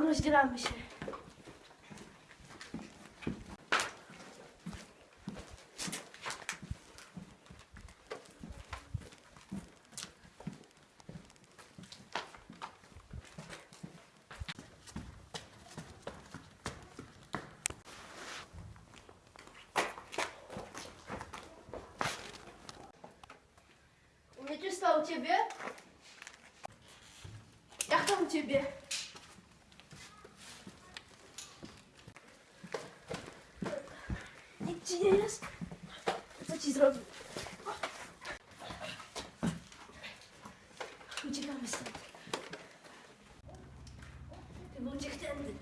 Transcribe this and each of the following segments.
роздираємося. Вячеслав, тебе? Как там тебе? Ci nie jest? Co ci zrobił? Uciekamy stąd. Chyba uciekł tędy.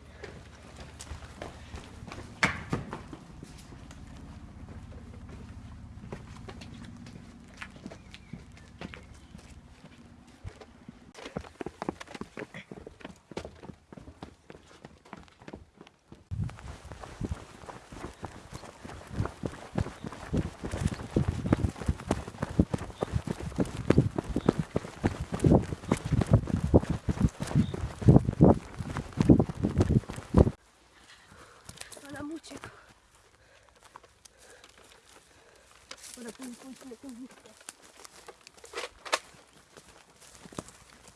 Pójdź, pójdź, pójdź.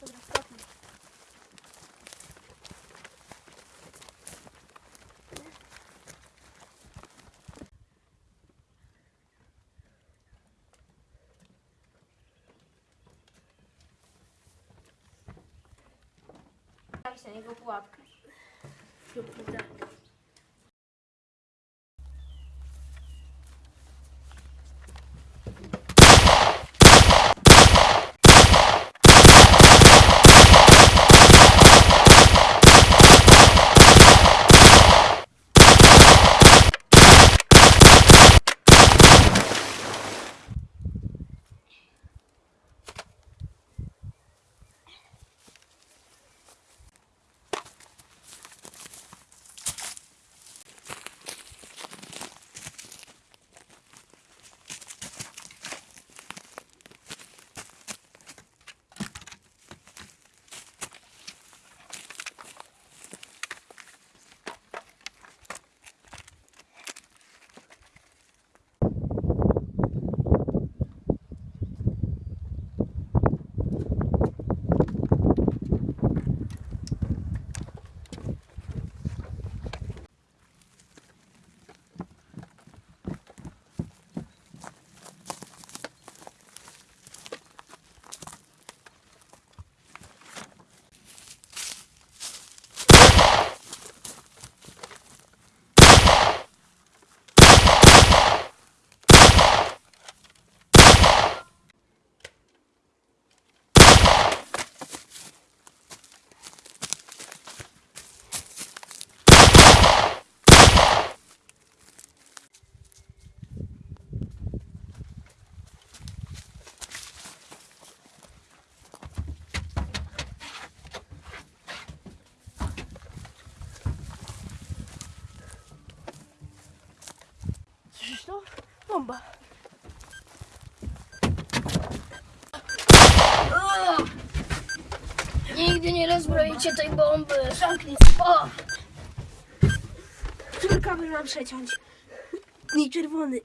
Dobra, stopnij. Daj na niego pułapkę. Zróbmy tak. Słyszysz to? Bomba. Nigdy nie rozbroicie tej bomby. Zamknij. O! Kabel mam przeciąć? Nie czerwony.